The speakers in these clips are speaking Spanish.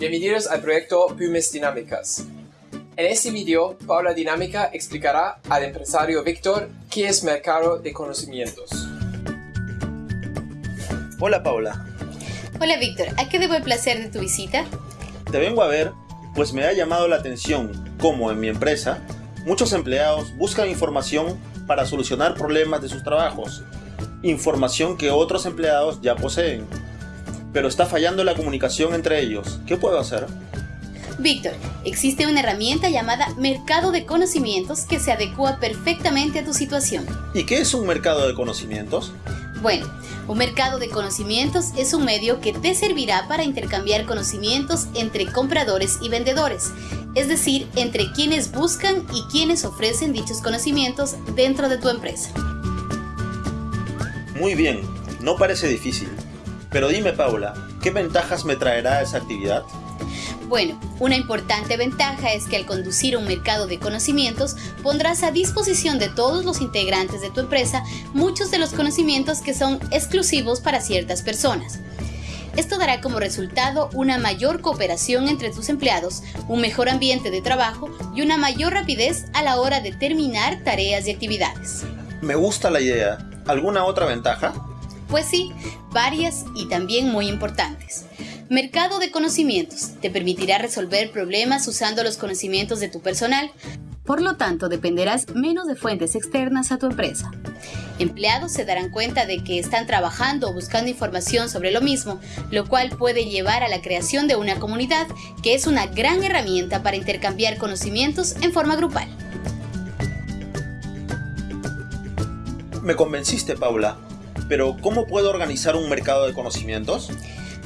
Bienvenidos al proyecto Pymes Dinámicas. En este video, Paula Dinámica explicará al empresario Víctor qué es mercado de conocimientos. Hola Paula, Hola Víctor, ¿a qué debo el placer de tu visita? te vengo a ver pues me ha llamado la atención cómo en mi empresa muchos empleados buscan información para solucionar problemas de sus trabajos, información que otros empleados ya poseen. Pero está fallando la comunicación entre ellos. ¿Qué puedo hacer? Víctor, existe una herramienta llamada Mercado de Conocimientos que se adecua perfectamente a tu situación. ¿Y qué es un mercado de conocimientos? Bueno, un mercado de conocimientos es un medio que te servirá para intercambiar conocimientos entre compradores y vendedores, es decir, entre quienes buscan y quienes ofrecen dichos conocimientos dentro de tu empresa. Muy bien, no parece difícil. Pero dime Paula, ¿qué ventajas me traerá esa actividad? Bueno, una importante ventaja es que al conducir un mercado de conocimientos pondrás a disposición de todos los integrantes de tu empresa muchos de los conocimientos que son exclusivos para ciertas personas. Esto dará como resultado una mayor cooperación entre tus empleados, un mejor ambiente de trabajo y una mayor rapidez a la hora de terminar tareas y actividades. Me gusta la idea. ¿Alguna otra ventaja? Pues sí, varias y también muy importantes. Mercado de conocimientos te permitirá resolver problemas usando los conocimientos de tu personal. Por lo tanto, dependerás menos de fuentes externas a tu empresa. Empleados se darán cuenta de que están trabajando o buscando información sobre lo mismo, lo cual puede llevar a la creación de una comunidad que es una gran herramienta para intercambiar conocimientos en forma grupal. Me convenciste Paula. Pero ¿cómo puedo organizar un mercado de conocimientos?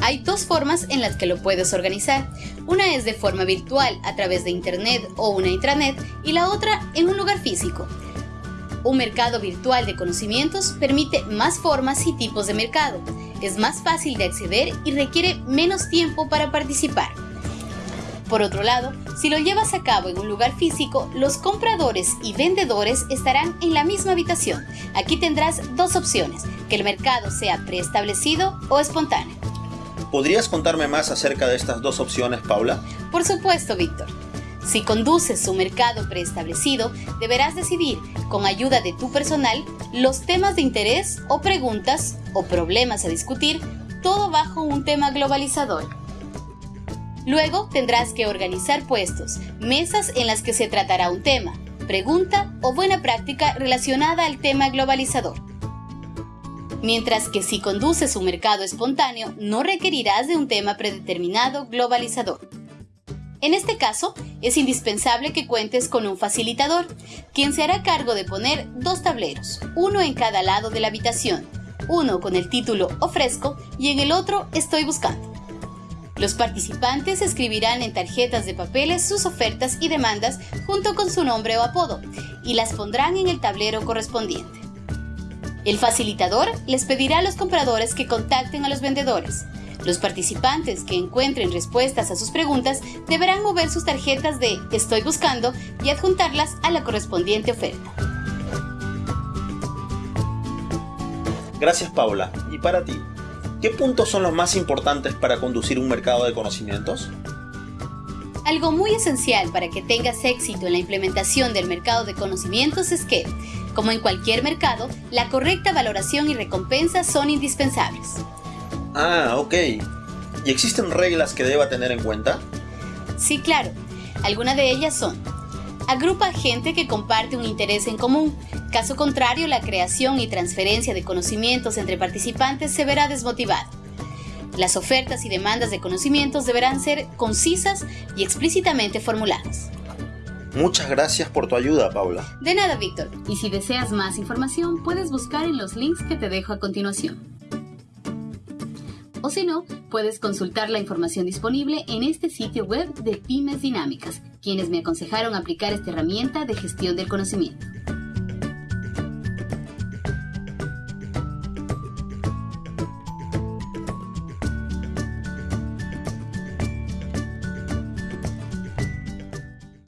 Hay dos formas en las que lo puedes organizar. Una es de forma virtual a través de Internet o una intranet y la otra en un lugar físico. Un mercado virtual de conocimientos permite más formas y tipos de mercado. Es más fácil de acceder y requiere menos tiempo para participar. Por otro lado, si lo llevas a cabo en un lugar físico, los compradores y vendedores estarán en la misma habitación. Aquí tendrás dos opciones, que el mercado sea preestablecido o espontáneo. ¿Podrías contarme más acerca de estas dos opciones, Paula? Por supuesto, Víctor. Si conduces un mercado preestablecido, deberás decidir, con ayuda de tu personal, los temas de interés o preguntas o problemas a discutir, todo bajo un tema globalizador. Luego tendrás que organizar puestos, mesas en las que se tratará un tema, pregunta o buena práctica relacionada al tema globalizador. Mientras que si conduces un mercado espontáneo, no requerirás de un tema predeterminado globalizador. En este caso, es indispensable que cuentes con un facilitador, quien se hará cargo de poner dos tableros, uno en cada lado de la habitación, uno con el título Ofrezco y en el otro Estoy buscando. Los participantes escribirán en tarjetas de papeles sus ofertas y demandas junto con su nombre o apodo y las pondrán en el tablero correspondiente. El facilitador les pedirá a los compradores que contacten a los vendedores. Los participantes que encuentren respuestas a sus preguntas deberán mover sus tarjetas de Estoy buscando y adjuntarlas a la correspondiente oferta. Gracias Paula. ¿Y para ti? ¿Qué puntos son los más importantes para conducir un mercado de conocimientos? Algo muy esencial para que tengas éxito en la implementación del mercado de conocimientos es que, como en cualquier mercado, la correcta valoración y recompensa son indispensables. Ah, ok. ¿Y existen reglas que deba tener en cuenta? Sí, claro. Algunas de ellas son Agrupa gente que comparte un interés en común. Caso contrario, la creación y transferencia de conocimientos entre participantes se verá desmotivada. Las ofertas y demandas de conocimientos deberán ser concisas y explícitamente formuladas. Muchas gracias por tu ayuda, Paula. De nada, Víctor. Y si deseas más información, puedes buscar en los links que te dejo a continuación. O si no, puedes consultar la información disponible en este sitio web de Pymes Dinámicas, quienes me aconsejaron aplicar esta herramienta de gestión del conocimiento.